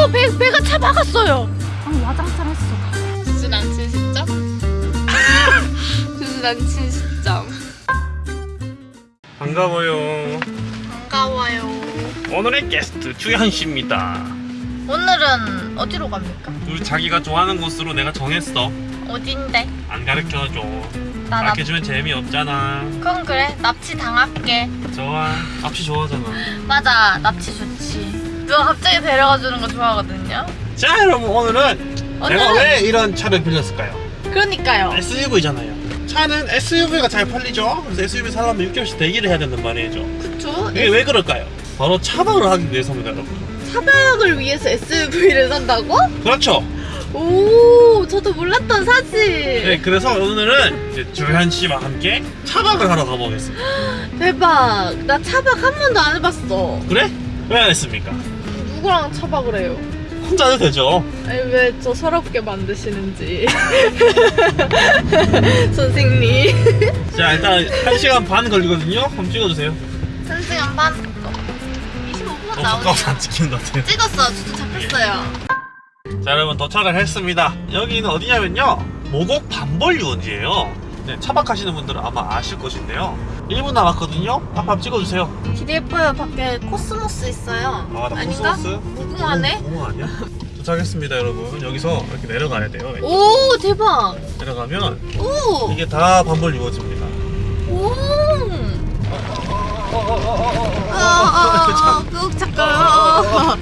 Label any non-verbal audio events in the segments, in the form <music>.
어, 배, 배가 차 막았어요. 아, 와장창 했어. 시점? 주스 남친 시점. 반가워요. 반가워요. 오늘의 게스트 주현 씨입니다. 오늘은 어디로 갑니까? 우리 자기가 좋아하는 곳으로 내가 정했어. 어딘데? 안 가르쳐줘. 나 납. 가르쳐주면 재미없잖아. 그럼 그래. 납치 당할게. 좋아. 앞이 좋아하잖아. 맞아. 납치 좋지. 누가 갑자기 데려가 주는 거 좋아하거든요. 자 여러분 오늘은 오늘은 왜 이런 차를 빌렸을까요? 그러니까요. SUV잖아요. 차는 SUV가 잘 팔리죠. 그래서 SUV 사려면 6개월씩 대기를 해야 된단 말이죠. 그쵸? 이게 왜 그럴까요? 바로 차박을 하기 위해서입니다, 여러분. 차박을 위해서 SUV를 산다고? 그렇죠. 오, 저도 몰랐던 사실. 네, 그래서 오늘은 이제 조현 씨와 함께 차박을 하러 가보겠습니다. <gasps> 대박. 나 차박 한 번도 안 해봤어. 그래? 왜 안 했습니까? 누구랑 차박을 해요? 혼자 해도 되죠. 아니 왜저 서럽게 만드시는지 <laughs> 선생님 자, 일단 1시간 반 걸리거든요. 한번 찍어주세요. 1시간 반 25분 어, 가까워서 안 찍히는 것 같아요. 찍었어 주도 잡혔어요 자, 여러분 도착을 했습니다. 여기는 어디냐면요. 모곡 반벌 유원지예요. 네, 차박하시는 분들은 아마 아실 것인데요. 1분 남았거든요. 한번 찍어주세요. 예뻐요 밖에 코스모스 있어요 아, 나 아닌가? 코스모스? 무궁화네? 무궁화 아니야? 도착했습니다, 여러분. 여기서 이렇게 내려가야 돼요. 오 대박 내려가면 오! 이게 다 밤벌 유원지입니다. 오! 어, 아, 꾹 잠깐 아.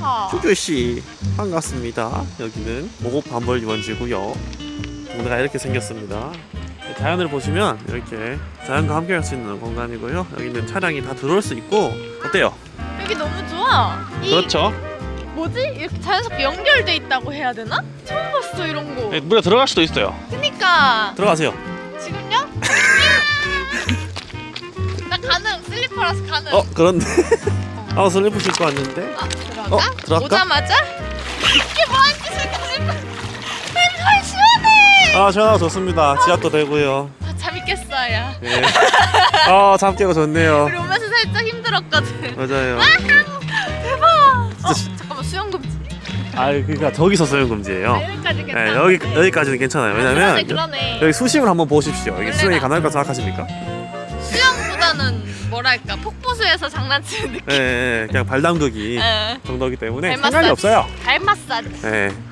아. 주교씨 반갑습니다 여기는 모곡 밤벌 유원지고요 동네가 이렇게 생겼습니다 자연을 보시면 이렇게 자연과 함께 할 수 있는 공간이고요 여기는 차량이 다 들어올 수 있고 어때요? 여기 너무 좋아 이 그렇죠 뭐지? 이렇게 자연스럽게 연결돼 있다고 해야 되나? 처음 봤어 이런 거 네, 물에 들어갈 수도 있어요 그니까 들어가세요 지금요? 나 가능 슬리퍼라서 가능 어 그런데 <laughs> 아 슬리퍼 신고 왔는데 아 들어가? 어, 들어갈까? 오자마자? 아 시원하고 좋습니다 지압도 되고요 아, 잠이 깼어요 네. 아잠 깨고 좋네요 우리 오면서 살짝 힘들었거든 맞아요 대박 어 잠깐만 수영금지 아 그러니까 저기서 소형 금지예요 아, 여기까지 네, 괜찮아 여기 여기까지는 괜찮아요 그러네 왜냐면 그러네 여기 수심을 한번 보십시오. 이게 원래는 수영이 안 가능할 거 돼. 생각하십니까? 수영보다는 뭐랄까 폭포수에서 장난치는 느낌 예, 예, 그냥 발 담그기 예. 정도이기 때문에 발 상관이. 없어요. 발 마사지 예, 좋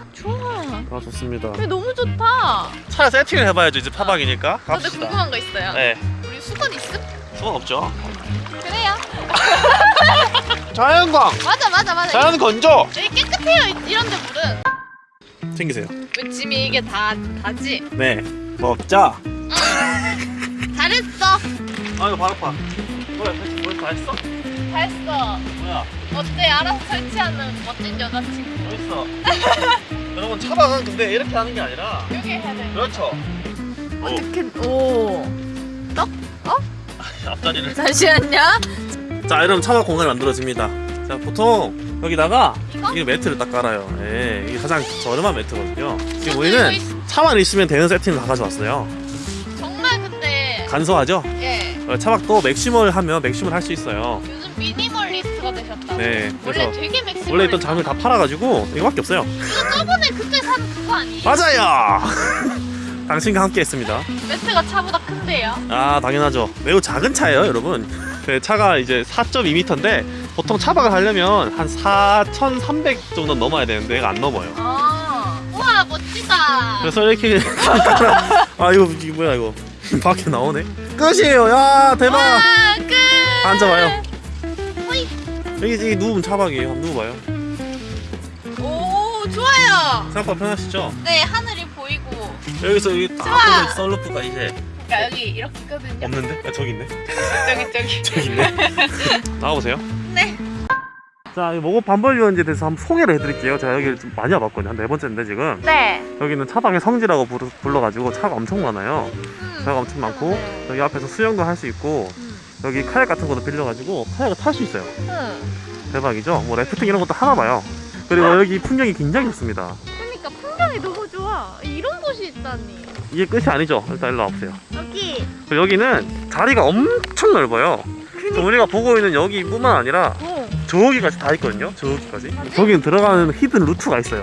아아 좋습니다. 근데 너무 좋다 차 세팅을 해봐야죠. 이제 파박이니까. 근데 궁금한 거 있어요 네, 우리 수건 있음? 수건 없죠. 그래요 <laughs> 자연광, 맞아 맞아 맞아 자연 건조. 여기 깨끗해요 이- 이런데 물은 챙기세요. 왜 짐이 이게 다 다지? 네, 먹자. 잘했어 아 이거 발 아파. 뭐야, 뭐다 했어? 다 했어 뭐야, 어때 알아서 설치하는 멋진 여자친구 뭐 있어? <laughs> 여러분 차박은 근데 이렇게 하는 게 아니라 여기 해야 돼 그렇죠. 오, 어떻게 오 <laughs> 앞다리를. 잠시만요 자, 여러분 차박 공간이 만들어집니다. 자, 보통 여기다가 이거? 이 매트를 딱 깔아요. 예, 이게 가장 저렴한 매트거든요. 지금 우리는 이거 있- 차만 있으면 되는 세팅을 다 가져왔어요. 정말 근데 간소하죠? 예 어, 차박도 maximal 하면 maximal 할 수 있어요. 요즘 minimalist가 되셨다 네, 원래 그래서 되게 maximal 원래 있던 장을 다 팔아가지고 이거밖에 없어요. 이거 저번에 그때 산 그거 아니에요? 맞아요! <laughs> 당신과 함께 했습니다. 매트가 차보다 큰데요 아, 당연하죠. 매우 작은 차예요, 여러분. 네, 차가 이제 4.2m인데 보통 차박을 하려면 한 4,300 정도 넘어야 되는데 얘가 안 넘어요. 아 우와 멋지다 그래서 이렇게 <laughs> 아 이거 이거 뭐야 이거 밖에 나오네. 끝이에요. 야 대박. 와 끝! 앉아봐요. 호이. 여기 여기 누우면 차박이에요. 한번 누워봐요. 오 좋아요. 생각보다 편하시죠? 네 하늘이 보이고. 여기서 여기 딱 좋아. 보면 썰루프가 이제 그러니까 여기 이렇게 있거든요 없는데? 아, 저기 있네. 저기 저기. 저기 있네. <laughs> 나와보세요. 네 자 모고 반벌 유원지에 대해서 한번 소개를 해드릴게요 제가 여기를 좀 많이 와봤거든요 한 네 번째인데 지금 네. 여기는 차박의 성지라고 부르, 불러 가지고 차가 엄청 많아요 음. 차가 엄청 많고 네. 여기 앞에서 수영도 할 수 있고 음. 여기 카약 같은 것도 빌려가지고 카약을 탈 수 있어요 음. 대박이죠? 뭐 래프팅 이런 것도 하나 봐요. 그리고 여기 풍경이 굉장히 좋습니다. 그러니까 풍경이 너무 좋아. 이런 곳이 있다니. 이게 끝이 아니죠? 일단 일로 와보세요. 여기. 여기는 자리가 엄청 넓어요. 그니까. 우리가 보고 있는 여기뿐만 아니라 어. 저기까지 다 있거든요. 저기까지. 저기는 들어가는 히든 루트가 있어요.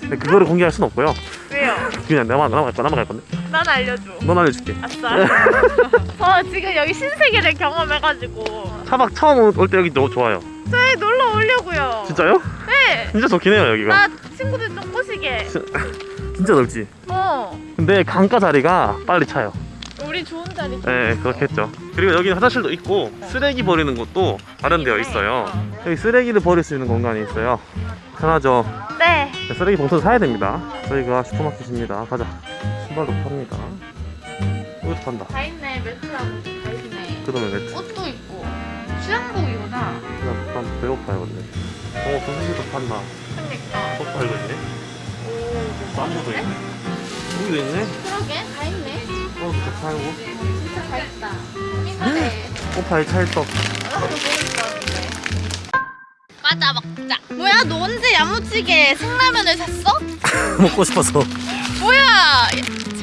근데 그거를 공개할 순 없고요. 왜요? 그냥 내가 넘어갈 거 넘어갈 건데. 난 알려줘. 넌 알려줄게. 아싸. <laughs> 저 지금 여기 신세계를 경험해가지고 차박 처음 올 때 여기 너무 좋아요. 저희 놀러 오려고요. 진짜요? 네. 진짜 좋긴 해요 여기가. 나 친구들 좀 꼬시게. 진짜 넓지. 어. 근데 강가 자리가 빨리 차요. 우리 좋은 자리. 네, 그렇겠죠. 그리고 여기는 화장실도 있고 쓰레기 버리는 곳도 마련되어 있어요. 여기 쓰레기를 버릴 수 있는 공간이 있어요. 편하죠. 네. 네, 쓰레기 봉투 사야 됩니다. 저희가 슈퍼마켓입니다. 가자. 신발도 팝니다. 이것도 판다. 다 있네 매트하고 다 있네. 그다음에 매트. 옷도 있고 수영복이구나. 난 배고파요, 근데. 어, 소시지도 판다. 그러니까. 또 팔고 있네. 오. 쌈무도 있네. 여기도 있네. 그러게 다 있네. 어, 또 팔고. 진짜 다 있다. 이거네. 꼬파이 찰떡. 나도 먹을 것 같은데. 과자 먹자. 뭐야 너 언제 야무지게 생라면을 샀어? <laughs> 먹고 싶어서. 뭐야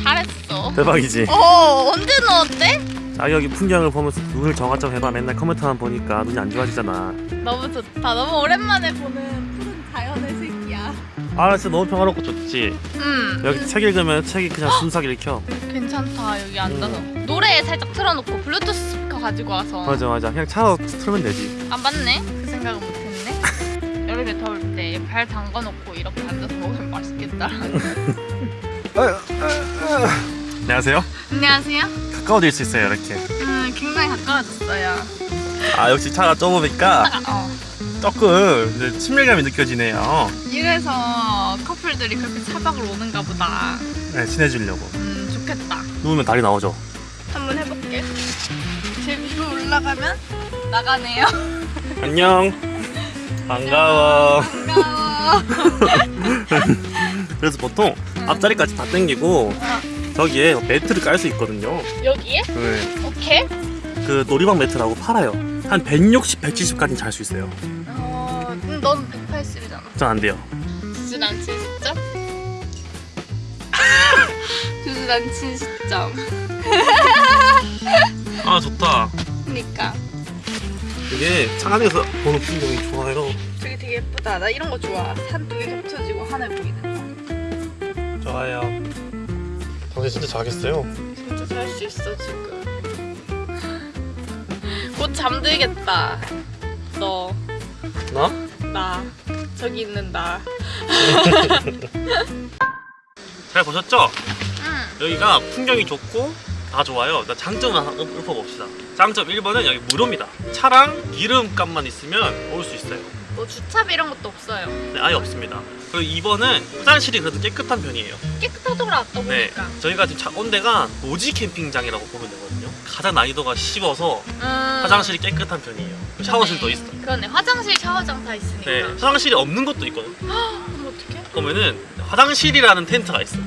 잘했어. 대박이지. 어 언제 넣었대? 자, 여기 풍경을 보면서 눈을 정화점 해봐. 맨날 컴퓨터만 보니까 눈이 안 좋아지잖아. 너무 좋다. 너무 오랜만에 보는 푸른 자연의 색이야. 아, 진짜 너무 평화롭고 좋지. 음 여기 책 읽으면 책이 그냥 순삭 읽혀. 괜찮다 여기 앉아서 노래 살짝 틀어놓고 블루투스 스피커 가지고 와서 맞아, 맞아. 그냥 차로 틀면 되지. 아 맞네 그 생각은. 여름에 더울 때 발 담가놓고 이렇게 앉아서 먹으면 맛있겠다. 안녕하세요. 안녕하세요. 가까워질 수 있어요, 이렇게. 음 굉장히 가까워졌어요. 아, 역시 차가 좁으니까 어. 조금 이제 친밀감이 느껴지네요. 이래서 커플들이 그렇게 차박을 오는가 보다. 네, 친해지려고. 음 좋겠다. 누우면 다리 나오죠. 한번 해볼게. 제 위로 올라가면 나가네요. 안녕. 반가워. 반가워. <laughs> 그래서 보통 앞자리까지 다 당기고 저기에 매트를 깔 수 있거든요. 여기에? 네. 오케이. 그 놀이방 매트라고 팔아요. 한 160, 170까지 잘 수 있어요. 어, 음, 넌 180이잖아. 전 안 돼요. 주주 남친 시점. 주주 남친 시점. 아 좋다. 그니까. 이게 차 안에서 보는 풍경이 좋아요. 저기 되게 예쁘다. 나 이런 거 좋아. 산 두 개 겹쳐지고 하늘 보이는 거. 좋아요. 당신 진짜 자겠어요. 진짜 잘 수 있어 지금. 곧 잠들겠다. 너, 나? 나, 저기 있는 나. <laughs> 잘 보셨죠? 응. 여기가 풍경이 좋고 다 좋아요. 장점을 하나 읊- 읊어봅시다. 장점 1번은 여기 무료입니다. 차랑 기름값만 있으면 올 수 있어요. 뭐 주차비 이런 것도 없어요. 네, 아예 없습니다. 그리고 2번은 화장실이 그래도 깨끗한 편이에요. 깨끗하더라 아까 네, 보니까. 저희가 지금 차, 온 데가 노지 캠핑장이라고 보면 되거든요. 가장 난이도가 쉬워서 음. 화장실이 깨끗한 편이에요. 샤워실도 있어. 그러네. 화장실, 샤워장 다 있으니까. 네, 화장실이 없는 것도 있거든. 그럼 어떡해? 그러면은 화장실이라는 텐트가 있어.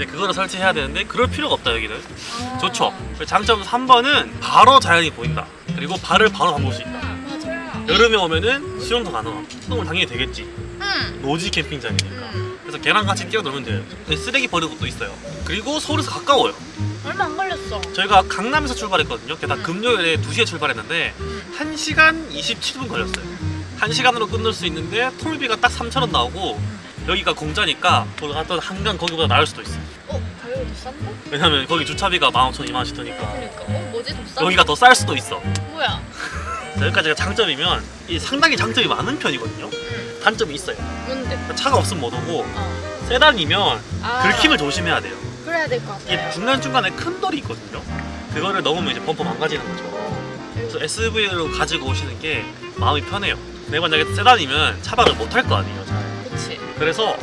이제 그거를 설치해야 되는데 그럴 필요가 없다 여기는. 아. 좋죠. 장점 3번은 바로 자연이 보인다. 그리고 발을 바로 담글 수 있다. 맞아. 여름에 오면은 수영도 가능하고 수영은 당연히 되겠지. 응. 노지 캠핑장이니까. 응. 그래서 걔랑 같이 뛰어놀면 돼요. 쓰레기 버리는 곳도 있어요. 그리고 서울에서 가까워요. 얼마 안 걸렸어. 저희가 강남에서 출발했거든요. 게다가 음. 금요일에 2시에 출발했는데 응. 1시간 27분 걸렸어요. 1시간으로 끝낼 수 있는데 톨비가 딱 3,000원 나오고 여기가 공짜니까 갔던 한강 거기보다 나을 수도 있어. 어? 가격이 더 싼데? 왜냐면 거기 주차비가 15,000원, 2만원씩 드니까 그러니까. 어? 뭐지? 더 싸? 여기가 더 쌀 수도 있어. 뭐야? <laughs> 자, 여기까지가 장점이면 이 상당히 장점이 많은 편이거든요. 응. 단점이 있어요. 뭔데? 차가 없으면 못 오고 어. 세단이면 아. 긁힘을 조심해야 돼요. 그래야 될것 이게 같아요. 중간중간에 큰 돌이 있거든요. 그거를 넘으면 이제 범퍼 망가지는 거죠. 그래서 SUV로 가지고 오시는 게 마음이 편해요. 근데 만약에 세단이면 차박을 못 할 거 아니에요. 그래서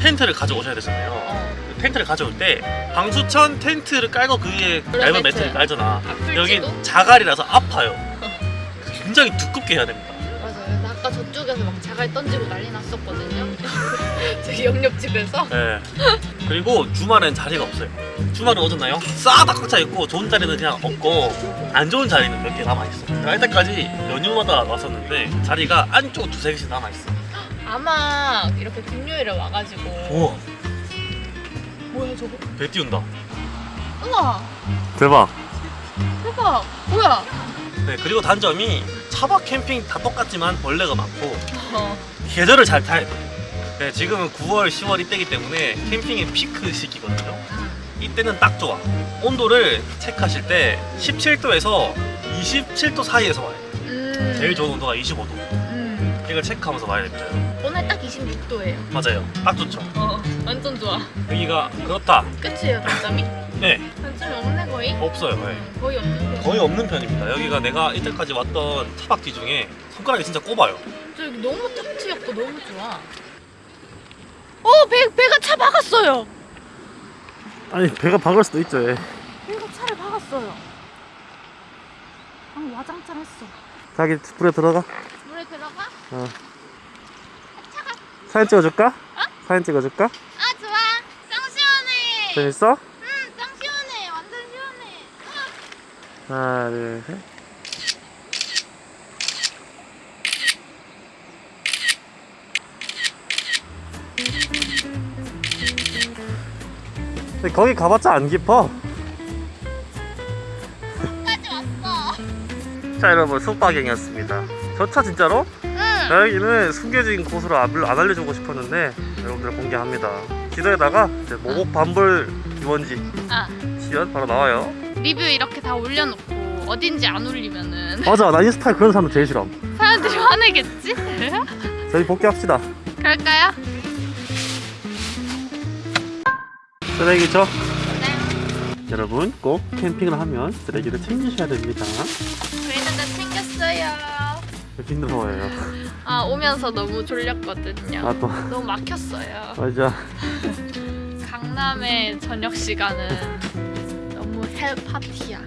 텐트를 가져오셔야 되잖아요. 어. 텐트를 가져올 때 방수천 텐트를 깔고 그 위에 얇은 매트. 매트를 깔잖아. 아플지도? 여기 자갈이라서 아파요. <laughs> 굉장히 두껍게 해야 됩니다. 맞아요. 나 아까 저쪽에서 막 자갈 던지고 난리 났었거든요. <laughs> 저기 옆옆집에서. 네. 그리고 주말엔 자리가 없어요. 주말은 어졌나요? 싹다 꽉 차 있고 좋은 자리는 그냥 없고 안 좋은 자리는 몇 개 남아 있어. 갈 때까지 연휴마다 왔었는데 자리가 안쪽 두세 개씩 남아 있어. 아마 이렇게 금요일에 와가지고. 우와, 뭐야 저거? 배 띄운다. 우와 대박. 대박. 뭐야? 네, 그리고 단점이 차박 캠핑 다 똑같지만 벌레가 많고 어. 계절을 잘 타야 돼. 네, 지금은 9월, 10월 이때기 때문에 캠핑의 피크 시기거든요. 이때는 딱 좋아. 온도를 체크하실 때 17도에서 27도 사이에서 와요. 음. 제일 좋은 온도가 25도. 음. 이걸 체크하면서 와야 됩니다. 오늘 딱 26도예요. 맞아요. 딱 좋죠. 어. 완전 좋아. 여기가 그렇다. 끝이에요 단점이? 네, 단점이 없네 거의. 없어요. 네. 거의 없는 데. 거의 없는 편입니다. 여기가 내가 이때까지 왔던 차박지 중에 손가락이 진짜 꼽아요. 저 여기 너무 탁 트였고 너무 좋아. 어, 배 배가 차 박았어요. 아니 배가 박을 수도 있죠. 예. 배가 차를 박았어요. 방 와장창 했어. 자기 불에 들어가. 어. 사진 찍어줄까? 사진 찍어줄까? 아 좋아. 짱 시원해. 재밌어? 응, 짱 시원해. 완전 시원해. 하나, 둘, 셋. 근데 거기 가봤자 안 깊어. 까지 왔어. 자 여러분 숙박행이었습니다. 저차 진짜로? 응. 여기는 숨겨진 곳으로 안, 안 알려주고 싶었는데 여러분들 공개합니다. 지도에다가 이제 모곡 반벌 유원지 아 치면 바로 나와요. 리뷰 이렇게 다 올려놓고 어딘지 안 올리면은 맞아 나 인스타에 그런 사람 제일 싫어. 사람들이 화내겠지? <laughs> 저희 복귀합시다. 그럴까요? 쓰레기죠? 네. 여러분 꼭 캠핑을 하면 쓰레기를 챙기셔야 됩니다. 저희는 다 챙겼어요. 힘들어요. 아 오면서 너무 졸렸거든요. 아 또 너무 막혔어요. 맞아. 강남의 저녁 시간은 너무 헬 파티야.